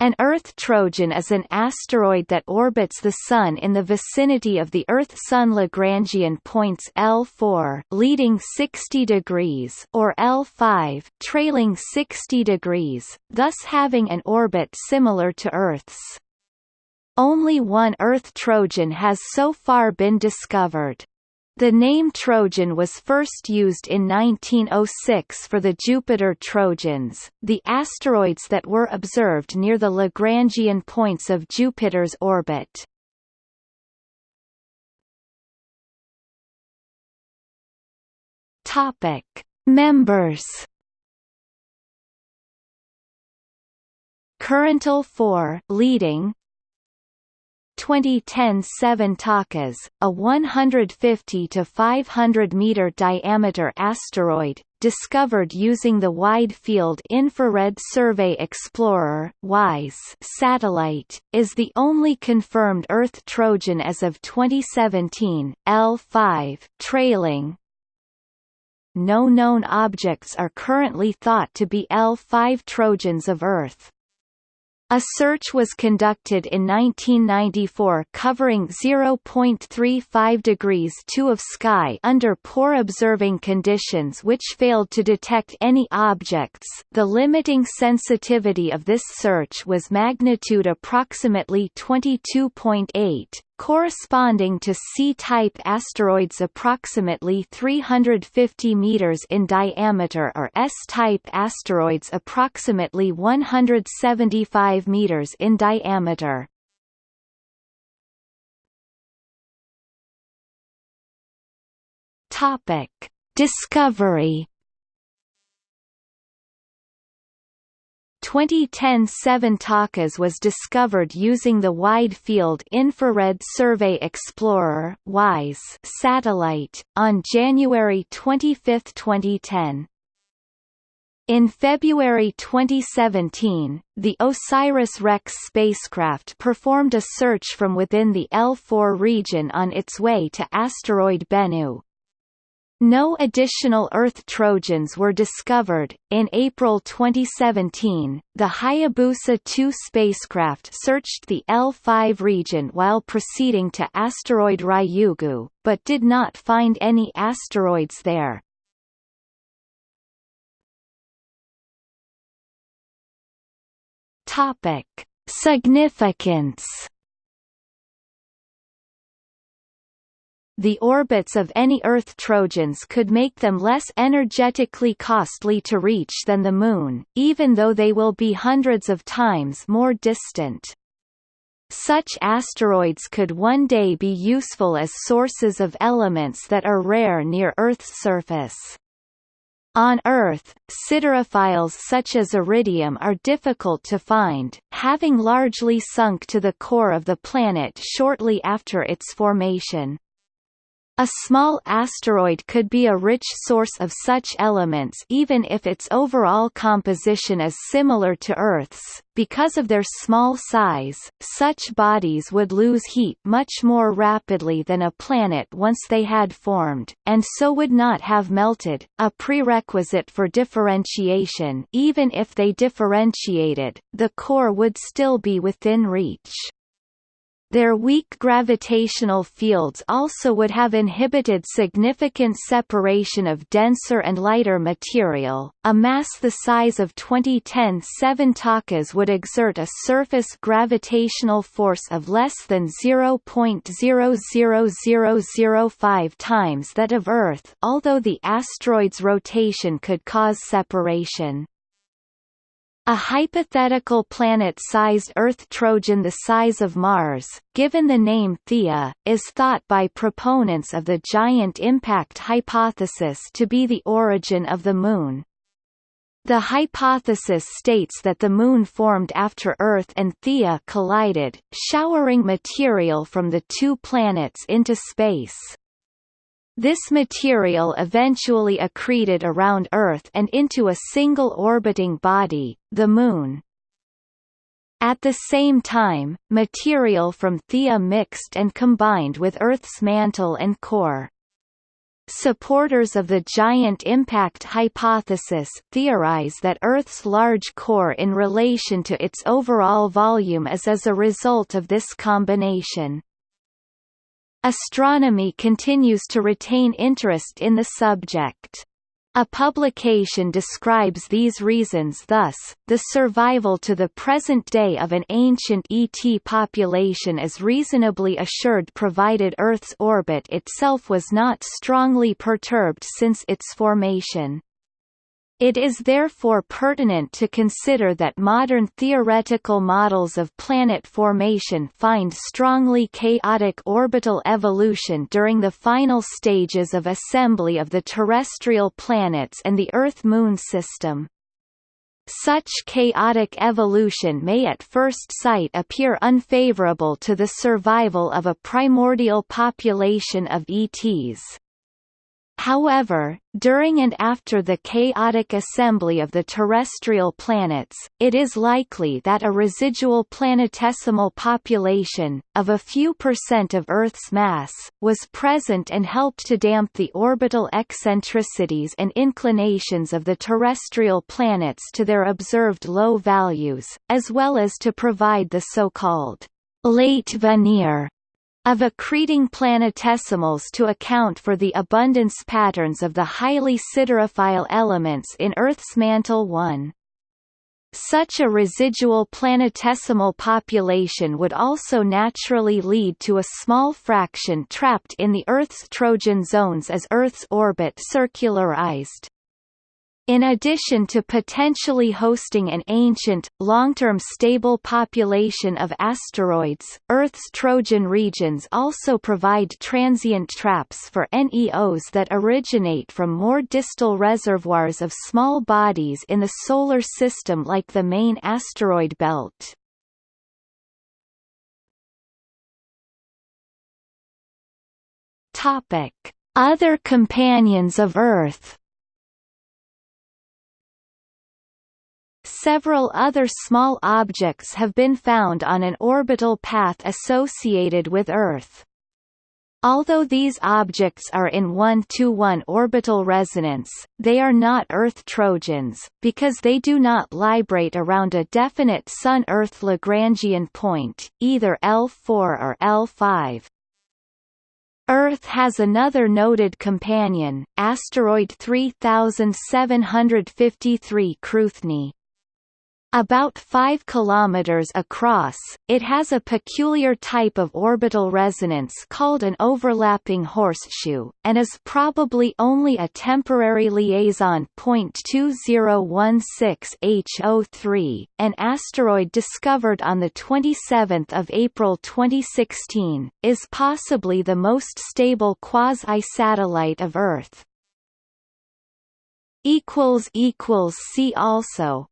An Earth Trojan is an asteroid that orbits the Sun in the vicinity of the Earth-Sun Lagrangian points L4 leading 60 degrees or L5 trailing 60 degrees, thus having an orbit similar to Earth's. Only one Earth Trojan has so far been discovered. The name Trojan was first used in 1906 for the Jupiter Trojans, the asteroids that were observed near the Lagrangian points of Jupiter's orbit. Topic: Members. Corintel 4 leading 2010 7 Takas, a 150 to 500 meter diameter asteroid, discovered using the Wide Field Infrared Survey Explorer (WISE) satellite, is the only confirmed Earth Trojan as of 2017. L5 trailing. No known objects are currently thought to be L5 Trojans of Earth. A search was conducted in 1994 covering 0.35 degrees 2 of sky under poor observing conditions which failed to detect any objects. The limiting sensitivity of this search was magnitude approximately 22.8, corresponding to C-type asteroids approximately 350 meters in diameter or S-type asteroids approximately 175 meters in diameter. Topic: Discovery 2010 7 Takas was discovered using the Wide Field Infrared Survey Explorer WISE satellite, on January 25, 2010. In February 2017, the OSIRIS-REx spacecraft performed a search from within the L4 region on its way to asteroid Bennu. No additional Earth Trojans were discovered. In April 2017, the Hayabusa 2 spacecraft searched the L5 region while proceeding to asteroid Ryugu, but did not find any asteroids there. Topic: Significance the orbits of any Earth Trojans could make them less energetically costly to reach than the Moon, even though they will be hundreds of times more distant. Such asteroids could one day be useful as sources of elements that are rare near Earth's surface. On Earth, siderophiles such as iridium are difficult to find, having largely sunk to the core of the planet shortly after its formation. A small asteroid could be a rich source of such elements even if its overall composition is similar to Earth's. Because of their small size, such bodies would lose heat much more rapidly than a planet once they had formed, and so would not have melted, a prerequisite for differentiation even if they differentiated, the core would still be within reach. Their weak gravitational fields also would have inhibited significant separation of denser and lighter material. A mass the size of 2010 7 Takas would exert a surface gravitational force of less than 0.00005 times that of Earth, although the asteroid's rotation could cause separation. A hypothetical planet-sized Earth Trojan the size of Mars, given the name Theia, is thought by proponents of the giant impact hypothesis to be the origin of the Moon. The hypothesis states that the Moon formed after Earth and Theia collided, showering material from the two planets into space. This material eventually accreted around Earth and into a single orbiting body, the Moon. At the same time, material from Theia mixed and combined with Earth's mantle and core. Supporters of the giant impact hypothesis theorize that Earth's large core in relation to its overall volume is as a result of this combination. Astronomy continues to retain interest in the subject. A publication describes these reasons thus, the survival to the present day of an ancient ET population is reasonably assured provided Earth's orbit itself was not strongly perturbed since its formation. It is therefore pertinent to consider that modern theoretical models of planet formation find strongly chaotic orbital evolution during the final stages of assembly of the terrestrial planets and the Earth-Moon system. Such chaotic evolution may at first sight appear unfavorable to the survival of a primordial population of ETs. However, during and after the chaotic assembly of the terrestrial planets, it is likely that a residual planetesimal population, of a few percent of Earth's mass, was present and helped to damp the orbital eccentricities and inclinations of the terrestrial planets to their observed low values, as well as to provide the so-called late veneer of accreting planetesimals to account for the abundance patterns of the highly siderophile elements in Earth's mantle 1. Such a residual planetesimal population would also naturally lead to a small fraction trapped in the Earth's Trojan zones as Earth's orbit circularized. In addition to potentially hosting an ancient, long-term stable population of asteroids, Earth's Trojan regions also provide transient traps for NEOs that originate from more distal reservoirs of small bodies in the Solar System like the main asteroid belt. Other companions of Earth Several other small objects have been found on an orbital path associated with Earth. Although these objects are in 1-to-1 orbital resonance, they are not Earth Trojans, because they do not librate around a definite Sun-Earth Lagrangian point, either L4 or L5. Earth has another noted companion, asteroid 3753 Cruithne. About 5 km across, it has a peculiar type of orbital resonance called an overlapping horseshoe, and is probably only a temporary liaison. 2016 HO3, an asteroid discovered on 27 April 2016, is possibly the most stable quasi-satellite of Earth. See also